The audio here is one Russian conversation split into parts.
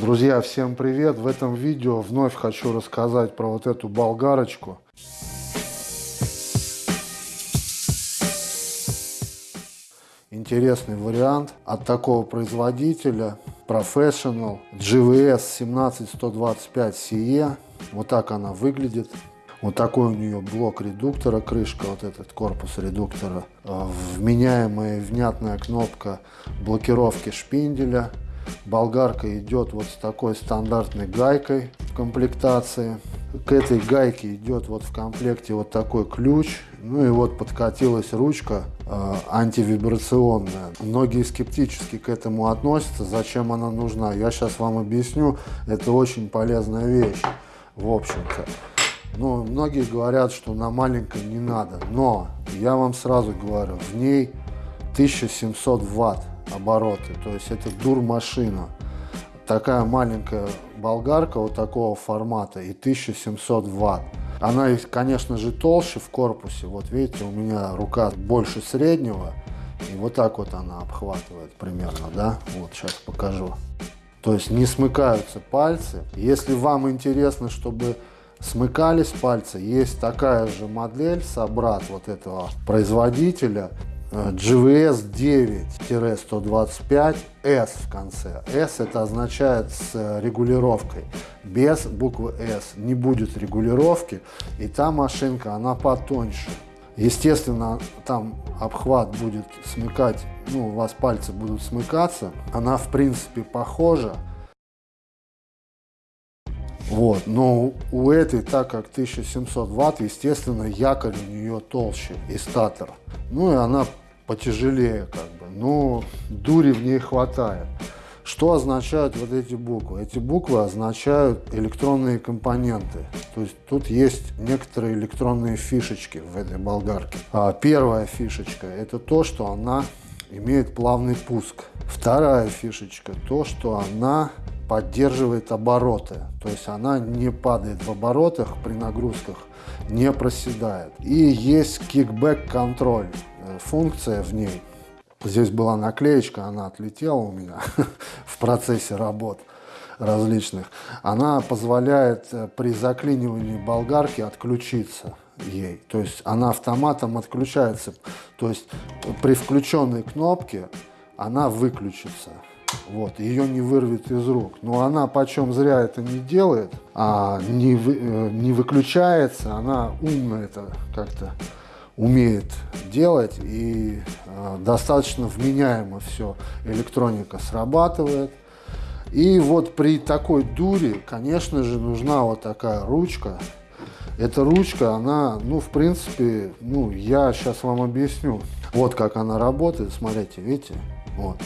Друзья, всем привет! В этом видео вновь хочу рассказать про вот эту болгарочку. Интересный вариант от такого производителя Professional GVS 17125 CE. Вот так она выглядит. Вот такой у нее блок редуктора, крышка, вот этот корпус редуктора. Вменяемая внятная кнопка блокировки шпинделя. Болгарка идет вот с такой стандартной гайкой в комплектации. К этой гайке идет вот в комплекте вот такой ключ. Ну и вот подкатилась ручка э, антивибрационная. Многие скептически к этому относятся. Зачем она нужна? Я сейчас вам объясню. Это очень полезная вещь, в общем-то. Ну, многие говорят, что на маленькой не надо. Но я вам сразу говорю, в ней 1700 ватт обороты. То есть это дур машина. Такая маленькая болгарка вот такого формата и 1700 ватт. Она, конечно же, толще в корпусе. Вот видите, у меня рука больше среднего. И вот так вот она обхватывает примерно, да? Вот сейчас покажу. То есть не смыкаются пальцы. Если вам интересно, чтобы смыкались пальцы, есть такая же модель, собрат вот этого производителя. GVS 9-125 S в конце. S это означает с регулировкой. Без буквы S не будет регулировки. И та машинка, она потоньше. Естественно, там обхват будет смыкать, ну, у вас пальцы будут смыкаться. Она, в принципе, похожа. Вот, но у этой, так как 1700 ватт, естественно, якорь у нее толще и статор. Ну и она потяжелее как бы, но дури в ней хватает. Что означают вот эти буквы? Эти буквы означают электронные компоненты. То есть тут есть некоторые электронные фишечки в этой болгарке. А первая фишечка – это то, что она имеет плавный пуск. Вторая фишечка – то, что она поддерживает обороты. То есть она не падает в оборотах при нагрузках, не проседает. И есть кикбэк контроль функция в ней. Здесь была наклеечка, она отлетела у меня в процессе работ различных. Она позволяет э, при заклинивании болгарки отключиться ей. То есть она автоматом отключается. То есть при включенной кнопке она выключится. Вот, ее не вырвет из рук. Но она почем зря это не делает, а не, вы, э, не выключается, она умно это как-то умеет делать и э, достаточно вменяемо все электроника срабатывает. И вот при такой дуре, конечно же, нужна вот такая ручка. Эта ручка, она, ну, в принципе, ну, я сейчас вам объясню. Вот как она работает, смотрите, видите? Вот.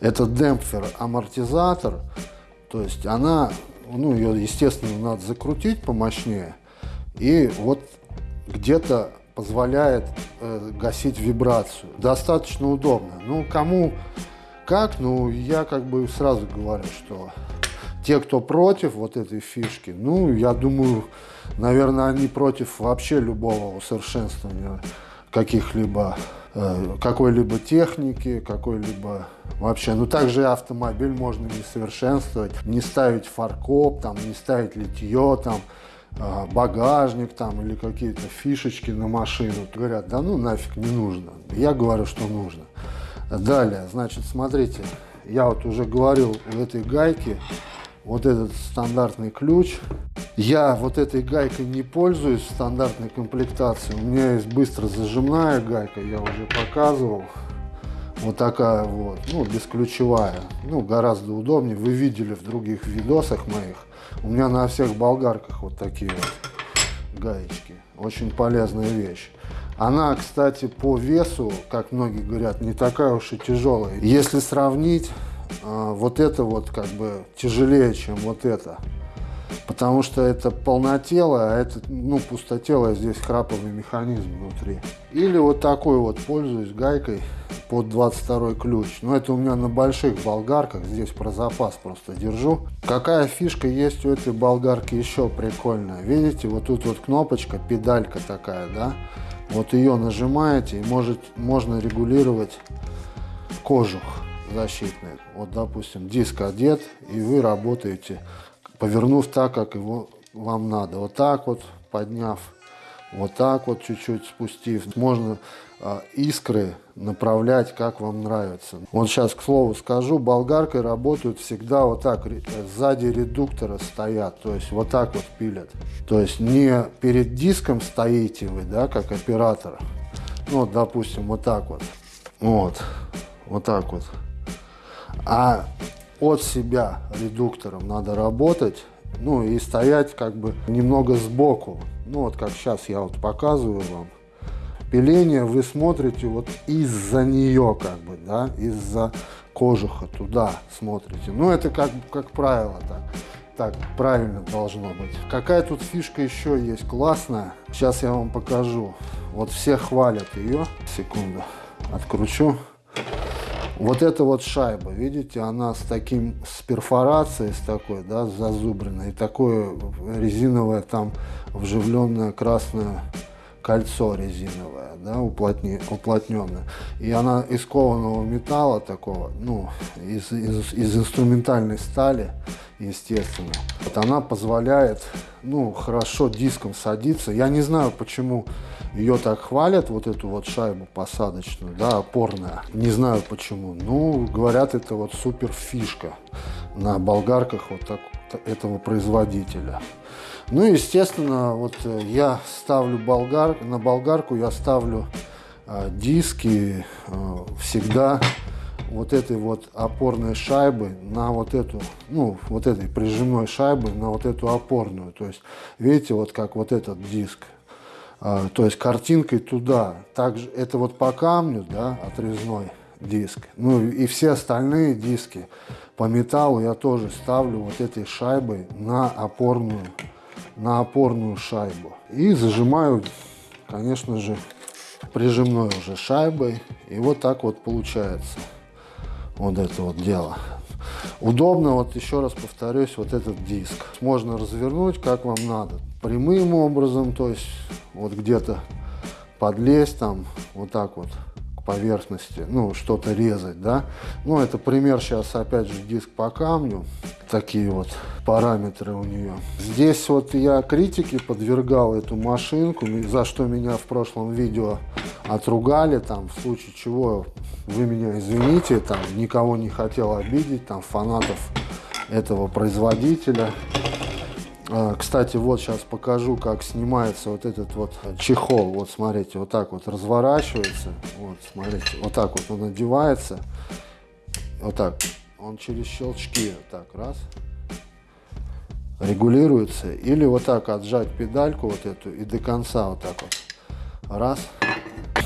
Это демпфер, амортизатор, то есть она, ну, ее, естественно, надо закрутить помощнее. И вот где-то позволяет э, гасить вибрацию. Достаточно удобно. Ну, кому как, ну, я как бы сразу говорю, что те, кто против вот этой фишки, ну, я думаю, наверное, они против вообще любого усовершенствования каких-либо э, какой-либо техники, какой-либо вообще. Ну, также автомобиль можно не совершенствовать, не ставить фаркоп, там, не ставить литье, там, а, багажник там или какие-то фишечки на машину. Говорят, да ну нафиг не нужно. Я говорю, что нужно. Далее, значит, смотрите, я вот уже говорил в этой гайке, вот этот стандартный ключ. Я вот этой гайкой не пользуюсь в стандартной комплектации. У меня есть быстро зажимная гайка, я уже показывал. Вот такая вот, ну, бесключевая. Ну, гораздо удобнее. Вы видели в других видосах моих. У меня на всех болгарках вот такие вот гаечки. Очень полезная вещь. Она, кстати, по весу, как многие говорят, не такая уж и тяжелая. Если сравнить, а, вот это вот как бы тяжелее, чем вот это. Потому что это полнотелое, а это, ну, пустотелое, здесь храповый механизм внутри. Или вот такой вот, пользуюсь гайкой под 22 ключ. Но это у меня на больших болгарках, здесь про запас просто держу. Какая фишка есть у этой болгарки еще прикольная. Видите, вот тут вот кнопочка, педалька такая, да? Вот ее нажимаете и может, можно регулировать кожух. Защитные. Вот, допустим, диск одет, и вы работаете, повернув так, как его вам надо. Вот так вот, подняв, вот так вот чуть-чуть спустив. Можно э, искры направлять, как вам нравится. Вот сейчас, к слову скажу, болгаркой работают всегда вот так, сзади редуктора стоят, то есть вот так вот пилят. То есть не перед диском стоите вы, да, как оператор, ну, вот, допустим, вот так вот, вот, вот так вот. А от себя редуктором надо работать, ну и стоять как бы немного сбоку. Ну вот как сейчас я вот показываю вам. Пиление вы смотрите вот из-за нее как бы, да, из-за кожуха туда смотрите. Ну это как, как правило так. Так правильно должно быть. Какая тут фишка еще есть классная. Сейчас я вам покажу. Вот все хвалят ее. Секунду. Откручу. Вот эта вот шайба, видите, она с таким, с перфорацией, с такой, да, зазубренной, и такое резиновое там вживленное красное кольцо резиновое, да, уплотни, уплотненное. И она из кованого металла такого, ну, из, из, из инструментальной стали, естественно. Вот она позволяет, ну, хорошо диском садиться. Я не знаю, почему ее так хвалят, вот эту вот шайбу посадочную, да, опорная. Не знаю почему. Ну, говорят, это вот супер фишка на болгарках вот так, этого производителя. Ну, естественно, вот э, я ставлю болгар, на болгарку я ставлю э, диски э, всегда вот этой вот опорной шайбы на вот эту, ну, вот этой прижимной шайбы на вот эту опорную. То есть, видите, вот как вот этот диск а, то есть картинкой туда. Также это вот по камню, да, отрезной диск. Ну и все остальные диски по металлу я тоже ставлю вот этой шайбой на опорную, на опорную шайбу. И зажимаю, конечно же, прижимной уже шайбой. И вот так вот получается вот это вот дело. Удобно, вот еще раз повторюсь, вот этот диск. Можно развернуть, как вам надо. Прямым образом, то есть вот где-то подлезть там, вот так вот поверхности, ну, что-то резать, да. Ну, это пример сейчас, опять же, диск по камню. Такие вот параметры у нее. Здесь вот я критике подвергал эту машинку, за что меня в прошлом видео отругали, там, в случае чего вы меня извините, там, никого не хотел обидеть, там, фанатов этого производителя. А, кстати, вот сейчас покажу, как снимается вот этот вот чехол. Вот смотрите, вот так вот разворачивается. Вот, смотрите, вот так вот он одевается. Вот так. Он через щелчки так раз регулируется. Или вот так отжать педальку вот эту и до конца вот так вот. Раз.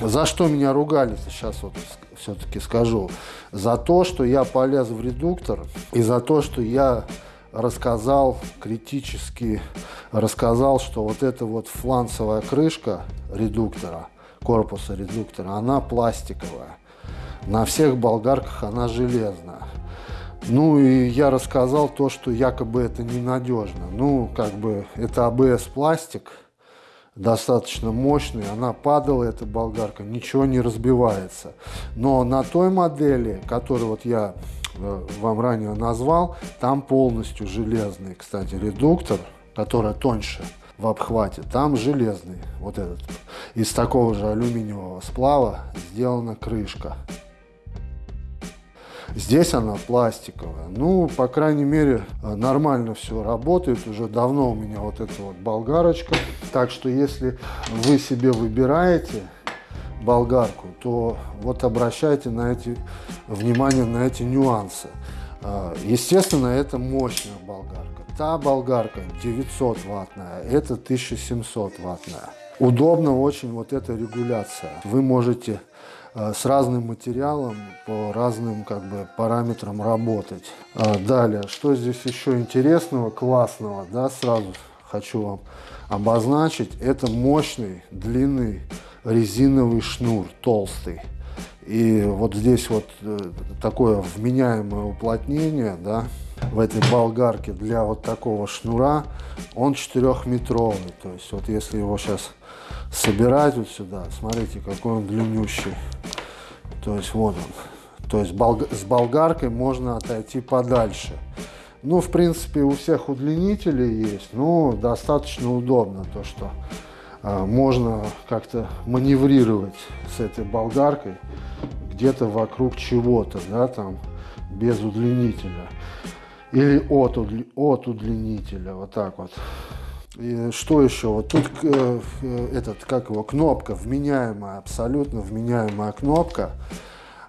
За что меня ругали, сейчас вот все-таки скажу. За то, что я полез в редуктор и за то, что я рассказал критически, рассказал, что вот эта вот фланцевая крышка редуктора, корпуса редуктора, она пластиковая. На всех болгарках она железная. Ну и я рассказал то, что якобы это ненадежно. Ну, как бы это АБС пластик, достаточно мощный, она падала, эта болгарка, ничего не разбивается. Но на той модели, которую вот я вам ранее назвал, там полностью железный, кстати, редуктор, который тоньше в обхвате, там железный, вот этот, из такого же алюминиевого сплава сделана крышка. Здесь она пластиковая. Ну, по крайней мере, нормально все работает. Уже давно у меня вот эта вот болгарочка. Так что, если вы себе выбираете болгарку, то вот обращайте на эти, внимание на эти нюансы. А, естественно, это мощная болгарка. Та болгарка 900 ваттная, это 1700 ваттная. Удобно очень вот эта регуляция. Вы можете Э, с разным материалом, по разным как бы параметрам работать. А далее, что здесь еще интересного, классного, да, сразу хочу вам обозначить, это мощный, длинный резиновый шнур, толстый. И вот здесь вот э, такое вменяемое уплотнение, да, в этой болгарке для вот такого шнура, он 4-метровый. То есть вот если его сейчас собирать вот сюда, смотрите, какой он длиннющий. То есть вот он. То есть с болгаркой можно отойти подальше. Ну, в принципе, у всех удлинителей есть, но достаточно удобно то, что можно как-то маневрировать с этой болгаркой где-то вокруг чего-то, да, там, без удлинителя. Или от, от удлинителя, вот так вот. И что еще? Вот тут э, э, этот, как его, кнопка вменяемая, абсолютно вменяемая кнопка.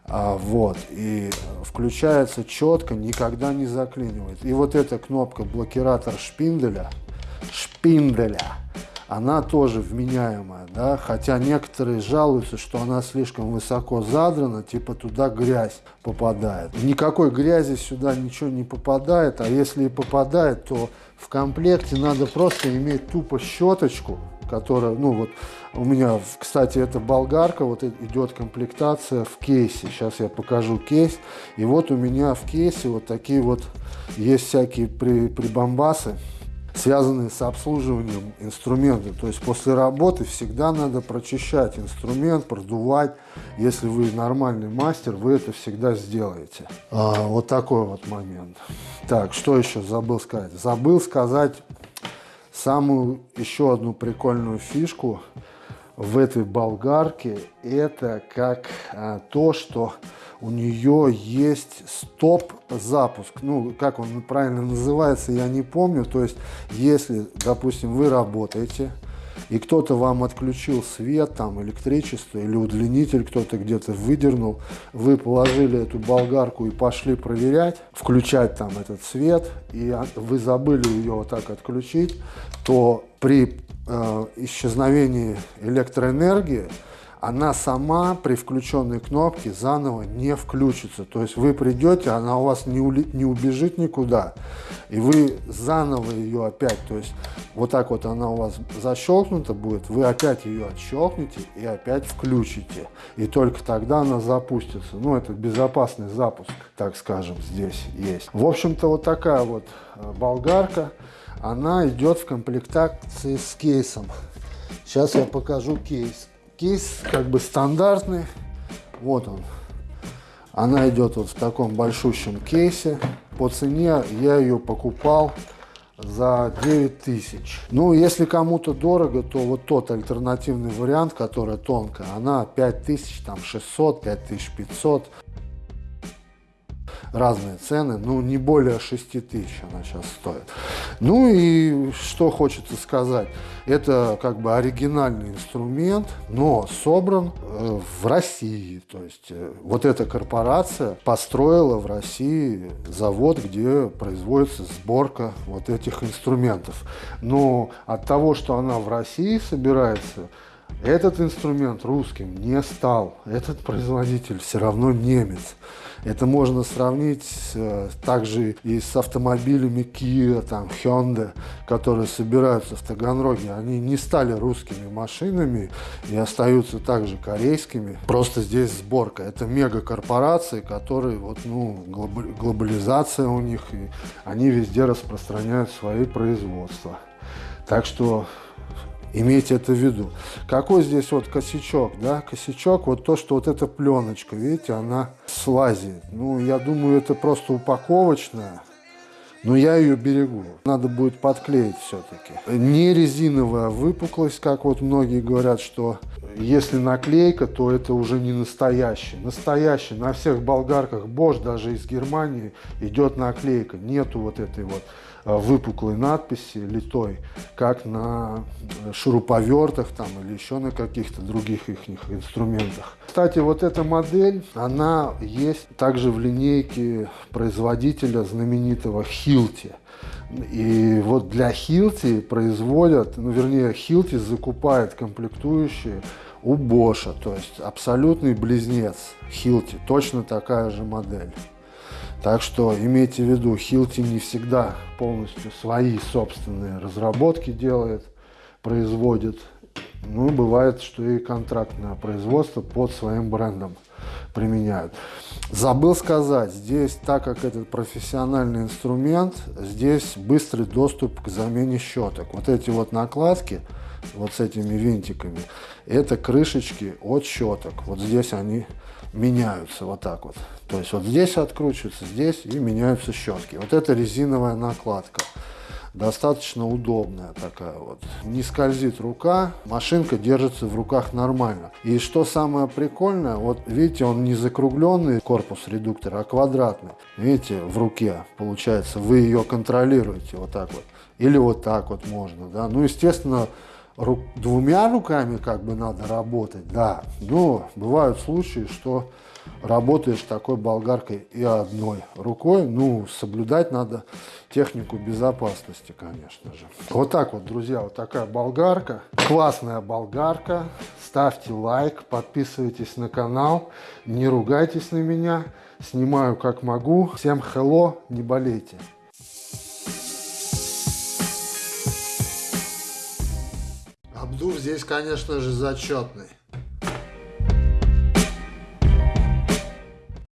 А, вот, и включается четко, никогда не заклинивает. И вот эта кнопка блокиратор шпинделя, шпинделя, она тоже вменяемая, да, хотя некоторые жалуются, что она слишком высоко задрана, типа туда грязь попадает. Никакой грязи сюда ничего не попадает, а если и попадает, то в комплекте надо просто иметь тупо щеточку, которая, ну вот, у меня, кстати, это болгарка, вот идет комплектация в кейсе. Сейчас я покажу кейс. И вот у меня в кейсе вот такие вот есть всякие при, прибамбасы связанные с обслуживанием инструмента. То есть после работы всегда надо прочищать инструмент, продувать. Если вы нормальный мастер, вы это всегда сделаете. А, вот такой вот момент. Так, что еще забыл сказать? Забыл сказать самую еще одну прикольную фишку в этой болгарке. Это как а, то, что у нее есть стоп-запуск. Ну, как он правильно называется, я не помню. То есть, если, допустим, вы работаете, и кто-то вам отключил свет, там, электричество или удлинитель кто-то где-то выдернул, вы положили эту болгарку и пошли проверять, включать там этот свет, и вы забыли ее вот так отключить, то при э, исчезновении электроэнергии она сама при включенной кнопке заново не включится. То есть вы придете, она у вас не, ули, не убежит никуда, и вы заново ее опять, то есть вот так вот она у вас защелкнута будет, вы опять ее отщелкнете и опять включите. И только тогда она запустится. Ну, это безопасный запуск, так скажем, здесь есть. В общем-то, вот такая вот э, болгарка. Она идет в комплектации с кейсом. Сейчас я покажу кейс. Кейс как бы стандартный. Вот он. Она идет вот в таком большущем кейсе. По цене я ее покупал за 9 тысяч. Ну, если кому-то дорого, то вот тот альтернативный вариант, которая тонкая, она 5600, там 600, 5500 разные цены, ну не более 6 тысяч она сейчас стоит. Ну и что хочется сказать, это как бы оригинальный инструмент, но собран э, в России, то есть э, вот эта корпорация построила в России завод, где производится сборка вот этих инструментов. Но от того, что она в России собирается, этот инструмент русским не стал. Этот производитель все равно немец. Это можно сравнить э, также и с автомобилями Kia, там, Hyundai, которые собираются в Таганроге. Они не стали русскими машинами и остаются также корейскими. Просто здесь сборка. Это мегакорпорации, которые, вот, ну, глобализация у них, и они везде распространяют свои производства. Так что Имейте это в виду. Какой здесь вот косячок, да? Косячок, вот то, что вот эта пленочка, видите, она слазит. Ну, я думаю, это просто упаковочная. Но я ее берегу. Надо будет подклеить все-таки. Не резиновая выпуклость, как вот многие говорят, что если наклейка, то это уже не настоящий. Настоящий. На всех болгарках Bosch, даже из Германии, идет наклейка. Нету вот этой вот Э, выпуклой надписи литой, как на шуруповертах там или еще на каких-то других их инструментах. Кстати, вот эта модель, она есть также в линейке производителя знаменитого Hilti. И вот для Hilti производят, ну вернее Hilti закупает комплектующие у Боша, то есть абсолютный близнец Hilti, точно такая же модель. Так что имейте в виду, Хилти не всегда полностью свои собственные разработки делает, производит. Ну, бывает, что и контрактное производство под своим брендом применяют. Забыл сказать, здесь, так как этот профессиональный инструмент, здесь быстрый доступ к замене щеток. Вот эти вот накладки вот с этими винтиками. Это крышечки от щеток. Вот здесь они меняются вот так вот. То есть вот здесь откручиваются, здесь и меняются щетки. Вот это резиновая накладка. Достаточно удобная такая вот. Не скользит рука, машинка держится в руках нормально. И что самое прикольное, вот видите, он не закругленный корпус редуктора, а квадратный. Видите, в руке получается, вы ее контролируете вот так вот. Или вот так вот можно, да. Ну, естественно, ру двумя руками как бы надо работать, да. Но бывают случаи, что работаешь такой болгаркой и одной рукой. Ну, соблюдать надо технику безопасности, конечно же. Вот так вот, друзья, вот такая болгарка. Классная болгарка. Ставьте лайк, подписывайтесь на канал, не ругайтесь на меня. Снимаю как могу. Всем hello, не болейте. Обдув здесь, конечно же, зачетный.